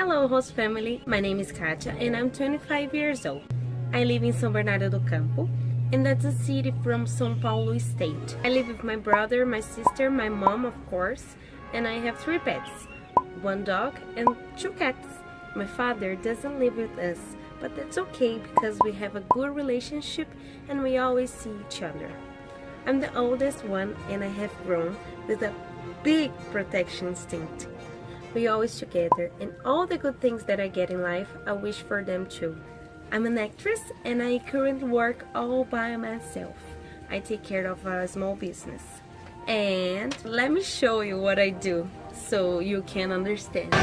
Hello host family, my name is Katia and I'm 25 years old. I live in São Bernardo do Campo and that's a city from São Paulo state. I live with my brother, my sister, my mom of course, and I have three pets, one dog and two cats. My father doesn't live with us, but that's okay because we have a good relationship and we always see each other. I'm the oldest one and I have grown with a big protection instinct. We always together and all the good things that I get in life, I wish for them too. I'm an actress and I currently work all by myself. I take care of a small business. And let me show you what I do so you can understand.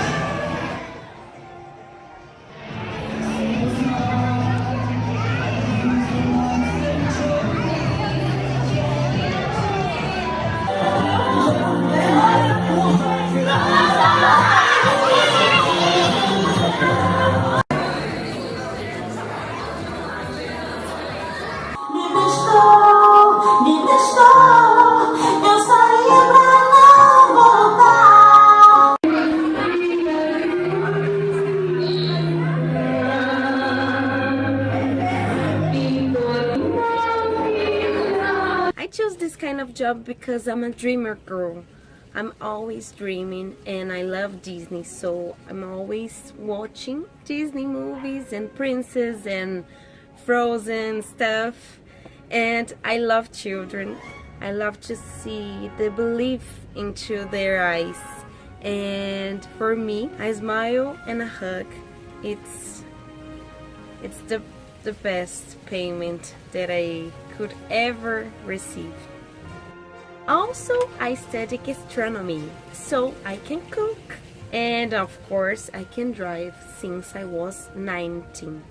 This kind of job because I'm a dreamer girl. I'm always dreaming and I love Disney so I'm always watching Disney movies and princess and frozen stuff and I love children. I love to see the belief into their eyes and for me a smile and a hug it's it's the the best payment that I could ever receive. Also, I study gastronomy, so I can cook. And of course, I can drive since I was 19.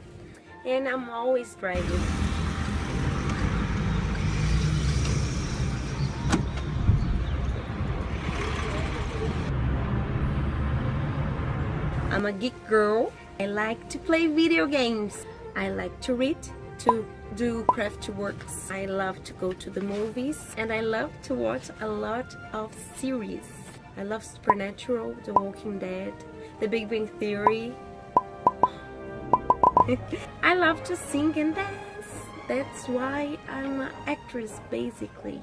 And I'm always driving. I'm a geek girl. I like to play video games. I like to read, to do craft works. I love to go to the movies and I love to watch a lot of series. I love Supernatural, The Walking Dead, The Big Bang Theory. I love to sing and dance. That's why I'm an actress basically.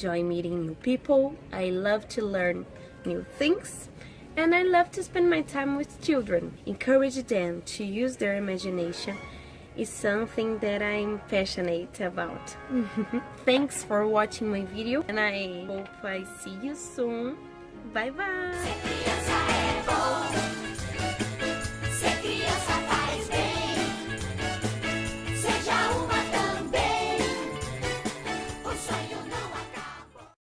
Enjoy meeting new people, I love to learn new things, and I love to spend my time with children. Encourage them to use their imagination is something that I'm passionate about. Thanks for watching my video and I hope I see you soon. Bye bye!